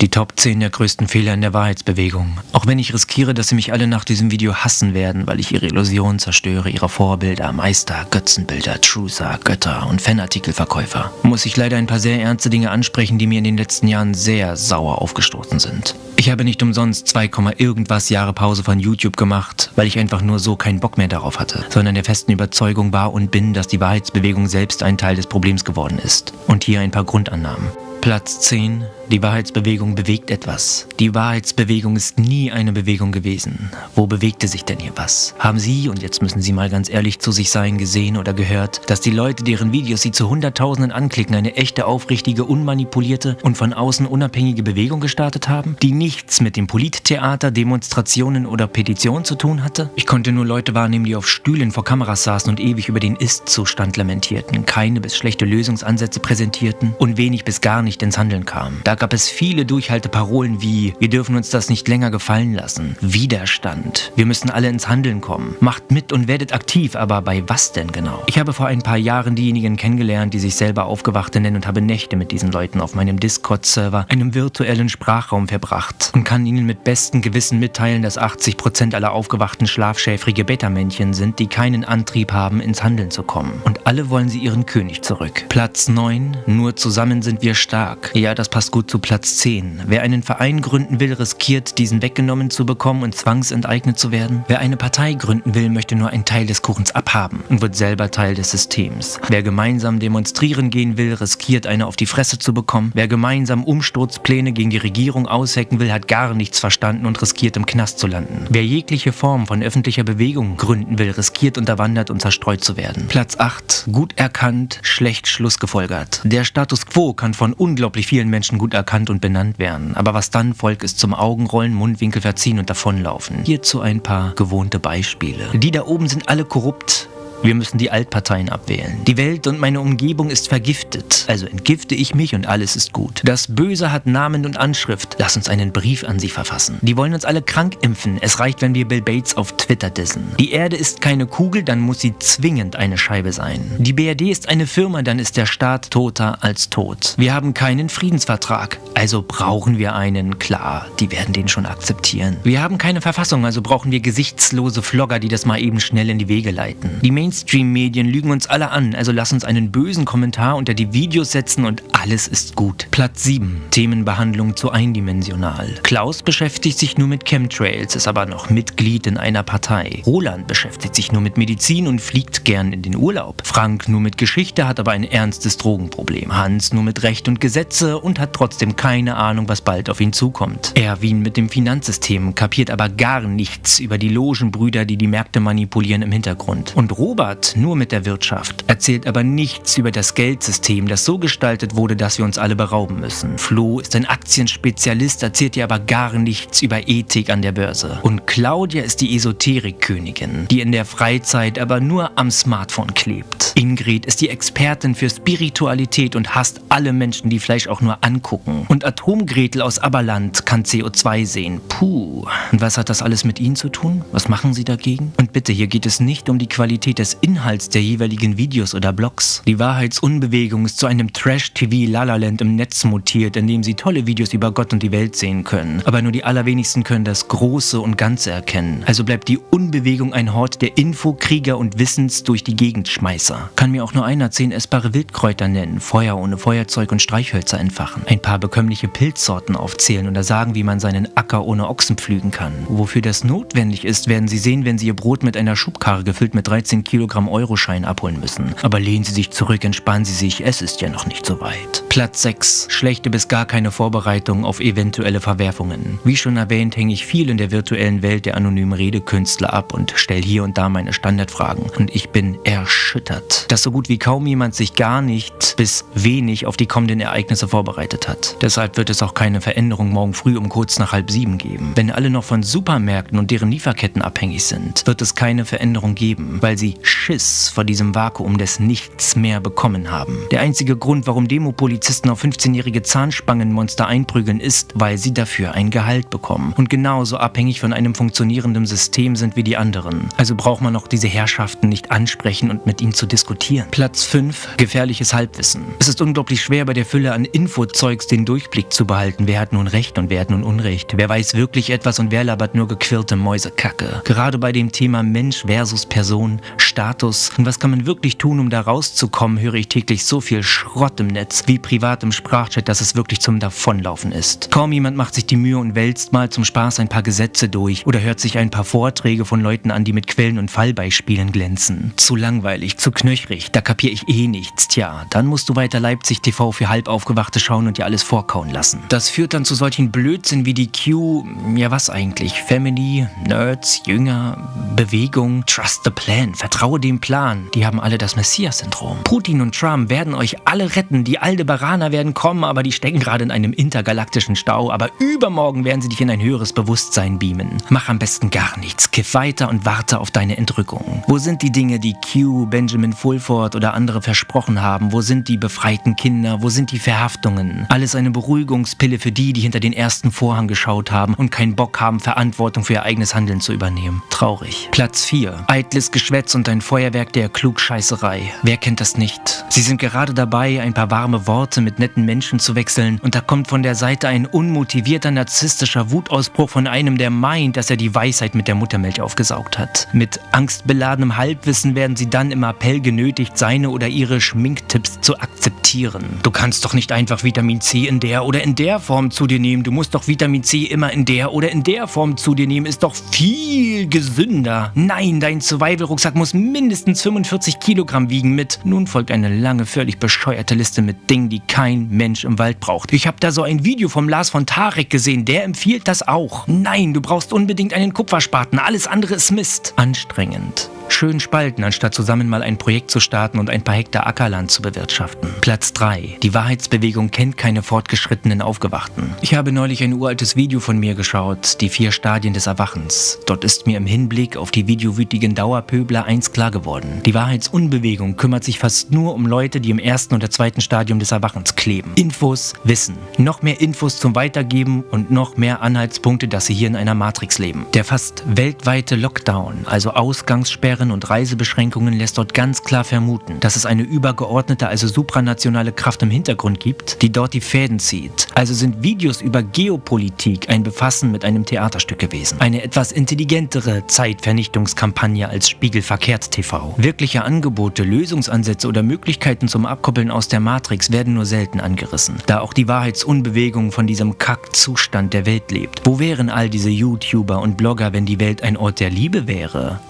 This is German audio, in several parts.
Die Top 10 der größten Fehler in der Wahrheitsbewegung. Auch wenn ich riskiere, dass sie mich alle nach diesem Video hassen werden, weil ich ihre Illusion zerstöre, ihre Vorbilder, Meister, Götzenbilder, Truther, Götter und Fanartikelverkäufer, muss ich leider ein paar sehr ernste Dinge ansprechen, die mir in den letzten Jahren sehr sauer aufgestoßen sind. Ich habe nicht umsonst 2, irgendwas Jahre Pause von YouTube gemacht, weil ich einfach nur so keinen Bock mehr darauf hatte, sondern der festen Überzeugung war und bin, dass die Wahrheitsbewegung selbst ein Teil des Problems geworden ist. Und hier ein paar Grundannahmen. Platz 10 die Wahrheitsbewegung bewegt etwas. Die Wahrheitsbewegung ist nie eine Bewegung gewesen. Wo bewegte sich denn hier was? Haben Sie, und jetzt müssen Sie mal ganz ehrlich zu sich sein, gesehen oder gehört, dass die Leute, deren Videos Sie zu Hunderttausenden anklicken, eine echte, aufrichtige, unmanipulierte und von außen unabhängige Bewegung gestartet haben, die nichts mit dem Polittheater, Demonstrationen oder Petitionen zu tun hatte? Ich konnte nur Leute wahrnehmen, die auf Stühlen vor Kameras saßen und ewig über den Ist-Zustand lamentierten, keine bis schlechte Lösungsansätze präsentierten und wenig bis gar nicht ins Handeln kamen. Da gab es viele Durchhalteparolen wie Wir dürfen uns das nicht länger gefallen lassen, Widerstand, wir müssen alle ins Handeln kommen, macht mit und werdet aktiv, aber bei was denn genau? Ich habe vor ein paar Jahren diejenigen kennengelernt, die sich selber Aufgewachte nennen und habe Nächte mit diesen Leuten auf meinem Discord-Server, einem virtuellen Sprachraum verbracht und kann ihnen mit bestem Gewissen mitteilen, dass 80% aller aufgewachten schlafschäfrige Beta-Männchen sind, die keinen Antrieb haben, ins Handeln zu kommen. Und alle wollen sie ihren König zurück. Platz 9, nur zusammen sind wir stark. Ja, das passt gut zu Platz 10. Wer einen Verein gründen will, riskiert, diesen weggenommen zu bekommen und zwangsenteignet zu werden. Wer eine Partei gründen will, möchte nur einen Teil des Kuchens abhaben und wird selber Teil des Systems. Wer gemeinsam demonstrieren gehen will, riskiert, eine auf die Fresse zu bekommen. Wer gemeinsam Umsturzpläne gegen die Regierung aushecken will, hat gar nichts verstanden und riskiert, im Knast zu landen. Wer jegliche Form von öffentlicher Bewegung gründen will, riskiert, unterwandert und zerstreut zu werden. Platz 8. Gut erkannt, schlecht schlussgefolgert. Der Status quo kann von unglaublich vielen Menschen gut erkannt und benannt werden. Aber was dann folgt, ist zum Augenrollen, Mundwinkel verziehen und davonlaufen. Hierzu ein paar gewohnte Beispiele. Die da oben sind alle korrupt. Wir müssen die Altparteien abwählen. Die Welt und meine Umgebung ist vergiftet, also entgifte ich mich und alles ist gut. Das Böse hat Namen und Anschrift. Lass uns einen Brief an sie verfassen. Die wollen uns alle krank impfen. Es reicht, wenn wir Bill Bates auf Twitter dissen. Die Erde ist keine Kugel, dann muss sie zwingend eine Scheibe sein. Die BRD ist eine Firma, dann ist der Staat toter als tot. Wir haben keinen Friedensvertrag, also brauchen wir einen. Klar, die werden den schon akzeptieren. Wir haben keine Verfassung, also brauchen wir gesichtslose Flogger, die das mal eben schnell in die Wege leiten. Die Mainstream-Medien lügen uns alle an, also lass uns einen bösen Kommentar unter die Videos setzen und alles ist gut. Platz 7. Themenbehandlung zu eindimensional. Klaus beschäftigt sich nur mit Chemtrails, ist aber noch Mitglied in einer Partei. Roland beschäftigt sich nur mit Medizin und fliegt gern in den Urlaub. Frank nur mit Geschichte, hat aber ein ernstes Drogenproblem. Hans nur mit Recht und Gesetze und hat trotzdem keine Ahnung, was bald auf ihn zukommt. Erwin mit dem Finanzsystem, kapiert aber gar nichts über die Logenbrüder, die die Märkte manipulieren im Hintergrund. Und Robert Robert nur mit der Wirtschaft, erzählt aber nichts über das Geldsystem, das so gestaltet wurde, dass wir uns alle berauben müssen. Flo ist ein Aktienspezialist, erzählt ihr aber gar nichts über Ethik an der Börse. Und Claudia ist die Esoterikkönigin, die in der Freizeit aber nur am Smartphone klebt. Ingrid ist die Expertin für Spiritualität und hasst alle Menschen, die Fleisch auch nur angucken. Und Atomgretel aus Aberland kann CO2 sehen. Puh. Und was hat das alles mit Ihnen zu tun? Was machen Sie dagegen? Und bitte, hier geht es nicht um die Qualität des des Inhalts der jeweiligen Videos oder Blogs. Die Wahrheitsunbewegung ist zu einem Trash-TV-Lalaland im Netz mutiert, in dem sie tolle Videos über Gott und die Welt sehen können. Aber nur die allerwenigsten können das Große und Ganze erkennen. Also bleibt die Unbewegung ein Hort der Infokrieger und Wissens durch die Gegendschmeißer. Kann mir auch nur einer zehn essbare Wildkräuter nennen, Feuer ohne Feuerzeug und Streichhölzer entfachen, ein paar bekömmliche Pilzsorten aufzählen oder sagen, wie man seinen Acker ohne Ochsen pflügen kann. Wofür das notwendig ist, werden Sie sehen, wenn Sie Ihr Brot mit einer Schubkarre gefüllt mit 13 Kilo Kilogramm Euroschein abholen müssen. Aber lehnen Sie sich zurück, entspannen Sie sich, es ist ja noch nicht so weit. Platz 6. Schlechte bis gar keine Vorbereitung auf eventuelle Verwerfungen. Wie schon erwähnt, hänge ich viel in der virtuellen Welt der anonymen Redekünstler ab und stelle hier und da meine Standardfragen. Und ich bin erschüttert, dass so gut wie kaum jemand sich gar nicht bis wenig auf die kommenden Ereignisse vorbereitet hat. Deshalb wird es auch keine Veränderung morgen früh um kurz nach halb sieben geben. Wenn alle noch von Supermärkten und deren Lieferketten abhängig sind, wird es keine Veränderung geben, weil sie Schiss vor diesem Vakuum des Nichts mehr bekommen haben. Der einzige Grund, warum Demopolizisten auf 15-jährige Zahnspangenmonster einprügeln, ist, weil sie dafür ein Gehalt bekommen und genauso abhängig von einem funktionierenden System sind wie die anderen. Also braucht man auch diese Herrschaften nicht ansprechen und mit ihnen zu diskutieren. Platz 5. Gefährliches Halbwissen. Es ist unglaublich schwer bei der Fülle an Infozeugs den Durchblick zu behalten. Wer hat nun Recht und wer hat nun Unrecht? Wer weiß wirklich etwas und wer labert nur gequirlte Mäusekacke? Gerade bei dem Thema Mensch versus Person, Status und was kann man wirklich tun, um da rauszukommen, höre ich täglich so viel Schrott im Netz wie privat im Sprachchat, dass es wirklich zum Davonlaufen ist. Kaum jemand macht sich die Mühe und wälzt mal zum Spaß ein paar Gesetze durch oder hört sich ein paar Vorträge von Leuten an, die mit Quellen und Fallbeispielen glänzen. Zu langweilig, zu knöchrig, da kapiere ich eh nichts. Tja, dann musst du weiter Leipzig TV für Halbaufgewachte schauen und dir alles vorkauen lassen. Das führt dann zu solchen Blödsinn wie die Q, ja was eigentlich, Family, Nerds, Jünger, Bewegung, Trust the Plan, vertraue dem Plan. Die haben alle das Messias-Syndrom. Putin und Trump werden euch alle retten, die Aldebaraner werden kommen, aber die stecken gerade in einem intergalaktischen Stau, aber übermorgen werden sie dich in ein höheres Bewusstsein beamen. Mach am besten gar nichts, kiff weiter und warte auf deine Entrückung. Wo sind die Dinge, die Q, Benjamin Fulford oder andere versprochen haben? Wo sind die befreiten Kinder? Wo sind die Verhaftungen? Alles eine Beruhigungspille für die, die hinter den ersten Vorhang geschaut haben und keinen Bock haben, Verantwortung für ihr eigenes Handeln zu übernehmen. Traurig. Platz 4. Eitles Geschwätz und ein Feuerwerk der Klugscheißerei. Wer kennt das nicht? Sie sind gerade dabei, ein paar warme Worte mit netten Menschen zu wechseln und da kommt von der Seite ein unmotivierter narzisstischer Wutausbruch von einem, der meint, dass er die Weisheit mit der Muttermilch aufgesaugt hat. Mit angstbeladenem Halbwissen werden sie dann im Appell genötigt, seine oder ihre Schminktipps zu akzeptieren. Du kannst doch nicht einfach Vitamin C in der oder in der Form zu dir nehmen. Du musst doch Vitamin C immer in der oder in der Form zu dir nehmen. Ist doch viel gesünder. Nein, dein Survival-Rucksack muss mindestens 45 Kilogramm wiegen mit. Nun folgt eine lange, völlig bescheuerte Liste mit Dingen, die kein Mensch im Wald braucht. Ich habe da so ein Video vom Lars von Tarek gesehen. Der empfiehlt das auch. Nein, du brauchst unbedingt einen Kupferspaten. Alles andere ist Mist. Anstrengend schön spalten, anstatt zusammen mal ein Projekt zu starten und ein paar Hektar Ackerland zu bewirtschaften. Platz 3. Die Wahrheitsbewegung kennt keine fortgeschrittenen Aufgewachten. Ich habe neulich ein uraltes Video von mir geschaut, die vier Stadien des Erwachens. Dort ist mir im Hinblick auf die videowütigen Dauerpöbler eins klar geworden. Die Wahrheitsunbewegung kümmert sich fast nur um Leute, die im ersten oder zweiten Stadium des Erwachens kleben. Infos, Wissen. Noch mehr Infos zum Weitergeben und noch mehr Anhaltspunkte, dass sie hier in einer Matrix leben. Der fast weltweite Lockdown, also Ausgangssperre Sperren und Reisebeschränkungen lässt dort ganz klar vermuten, dass es eine übergeordnete, also supranationale Kraft im Hintergrund gibt, die dort die Fäden zieht. Also sind Videos über Geopolitik ein Befassen mit einem Theaterstück gewesen. Eine etwas intelligentere Zeitvernichtungskampagne als Spiegel verkehrt TV. Wirkliche Angebote, Lösungsansätze oder Möglichkeiten zum Abkoppeln aus der Matrix werden nur selten angerissen, da auch die Wahrheitsunbewegung von diesem Kackzustand der Welt lebt. Wo wären all diese YouTuber und Blogger, wenn die Welt ein Ort der Liebe wäre?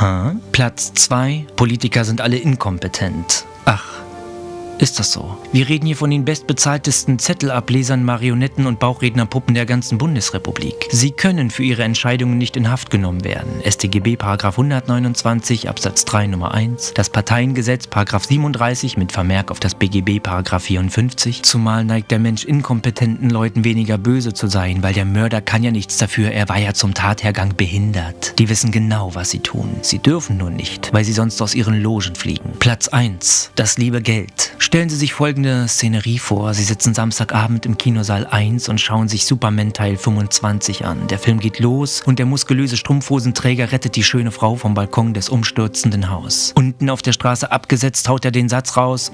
Huh? Platz 2. Politiker sind alle inkompetent. Ach, ist das so? Wir reden hier von den bestbezahltesten Zettelablesern, Marionetten und Bauchrednerpuppen der ganzen Bundesrepublik. Sie können für ihre Entscheidungen nicht in Haft genommen werden. StGB 129 Absatz 3 Nummer 1, das Parteiengesetz 37 mit Vermerk auf das BGB 54, zumal neigt der Mensch inkompetenten Leuten weniger böse zu sein, weil der Mörder kann ja nichts dafür, er war ja zum Tathergang behindert. Die wissen genau, was sie tun. Sie dürfen nur nicht, weil sie sonst aus ihren Logen fliegen. Platz 1. Das liebe Geld. Stellen Sie sich folgende Szenerie vor. Sie sitzen Samstagabend im Kinosaal 1 und schauen sich Superman Teil 25 an. Der Film geht los und der muskulöse Strumpfhosenträger rettet die schöne Frau vom Balkon des umstürzenden Haus. Unten auf der Straße abgesetzt haut er den Satz raus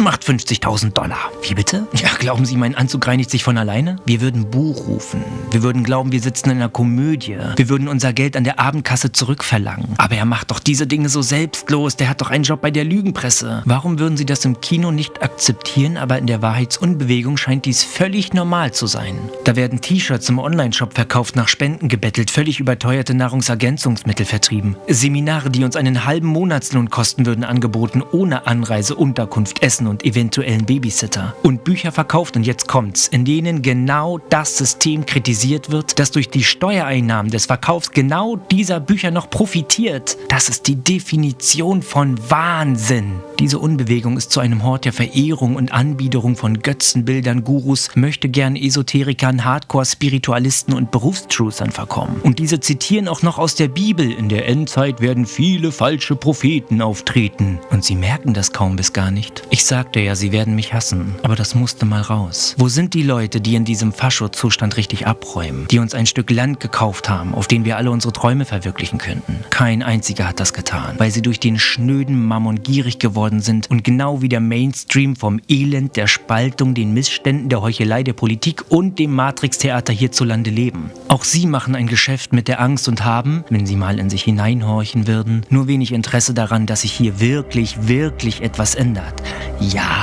macht 50.000 Dollar. Wie bitte? Ja, glauben Sie, mein Anzug reinigt sich von alleine? Wir würden Buch rufen. Wir würden glauben, wir sitzen in einer Komödie. Wir würden unser Geld an der Abendkasse zurückverlangen. Aber er macht doch diese Dinge so selbstlos. Der hat doch einen Job bei der Lügenpresse. Warum würden Sie das im Kino nicht akzeptieren, aber in der Wahrheitsunbewegung scheint dies völlig normal zu sein. Da werden T-Shirts im Onlineshop verkauft, nach Spenden gebettelt, völlig überteuerte Nahrungsergänzungsmittel vertrieben. Seminare, die uns einen halben Monatslohn kosten würden, angeboten, ohne Anreise, Unterkunft, Essen und und eventuellen Babysitter. Und Bücher verkauft, und jetzt kommt's, in denen genau das System kritisiert wird, das durch die Steuereinnahmen des Verkaufs genau dieser Bücher noch profitiert. Das ist die Definition von Wahnsinn. Diese Unbewegung ist zu einem Hort der Verehrung und Anbiederung von Götzenbildern, Gurus, möchte gern Esoterikern, Hardcore-Spiritualisten und Berufstruthern verkommen. Und diese zitieren auch noch aus der Bibel, in der Endzeit werden viele falsche Propheten auftreten. Und sie merken das kaum bis gar nicht. Ich sagte ja, sie werden mich hassen, aber das musste mal raus. Wo sind die Leute, die in diesem Fascho-Zustand richtig abräumen, die uns ein Stück Land gekauft haben, auf dem wir alle unsere Träume verwirklichen könnten? Kein einziger hat das getan, weil sie durch den schnöden Mammon gierig geworden sind und genau wie der Mainstream vom Elend, der Spaltung, den Missständen, der Heuchelei der Politik und dem Matrix-Theater hierzulande leben. Auch sie machen ein Geschäft mit der Angst und haben, wenn sie mal in sich hineinhorchen würden, nur wenig Interesse daran, dass sich hier wirklich, wirklich etwas ändert. Ja,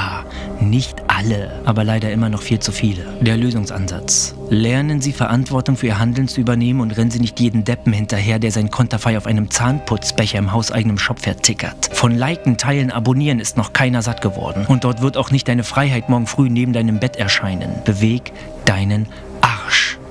nicht alle, aber leider immer noch viel zu viele. Der Lösungsansatz. Lernen Sie Verantwortung für Ihr Handeln zu übernehmen und rennen Sie nicht jeden Deppen hinterher, der sein Konterfei auf einem Zahnputzbecher im hauseigenen Shop vertickert. Von Liken, Teilen, Abonnieren ist noch keiner satt geworden. Und dort wird auch nicht deine Freiheit morgen früh neben deinem Bett erscheinen. Beweg deinen.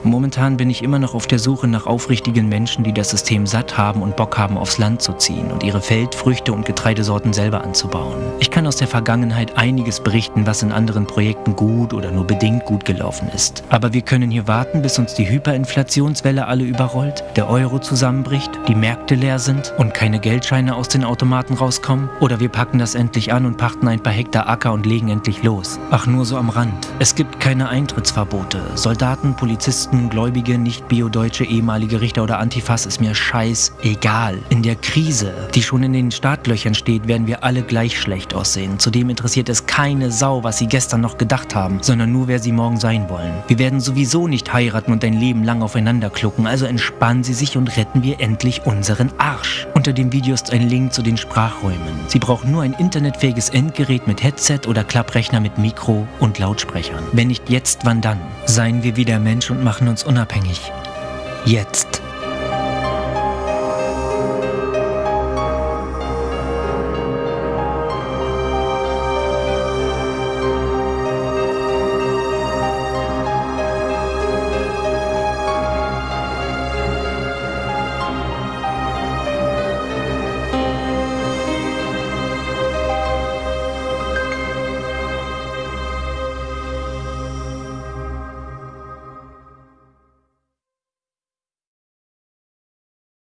Momentan bin ich immer noch auf der Suche nach aufrichtigen Menschen, die das System satt haben und Bock haben, aufs Land zu ziehen und ihre Feldfrüchte und Getreidesorten selber anzubauen. Ich kann aus der Vergangenheit einiges berichten, was in anderen Projekten gut oder nur bedingt gut gelaufen ist. Aber wir können hier warten, bis uns die Hyperinflationswelle alle überrollt, der Euro zusammenbricht, die Märkte leer sind und keine Geldscheine aus den Automaten rauskommen. Oder wir packen das endlich an und pachten ein paar Hektar Acker und legen endlich los. Ach, nur so am Rand. Es gibt keine Eintrittsverbote. Soldaten, Polizisten, Christen, Gläubige, nicht-bio-deutsche, ehemalige Richter oder Antifas ist mir scheißegal. In der Krise, die schon in den Startlöchern steht, werden wir alle gleich schlecht aussehen. Zudem interessiert es keine Sau, was sie gestern noch gedacht haben, sondern nur, wer sie morgen sein wollen. Wir werden sowieso nicht heiraten und ein Leben lang aufeinander klucken, also entspannen Sie sich und retten wir endlich unseren Arsch. Unter dem Video ist ein Link zu den Sprachräumen. Sie brauchen nur ein internetfähiges Endgerät mit Headset oder Klapprechner mit Mikro und Lautsprechern. Wenn nicht jetzt, wann dann? Seien wir wieder Mensch und machen machen uns unabhängig. Jetzt.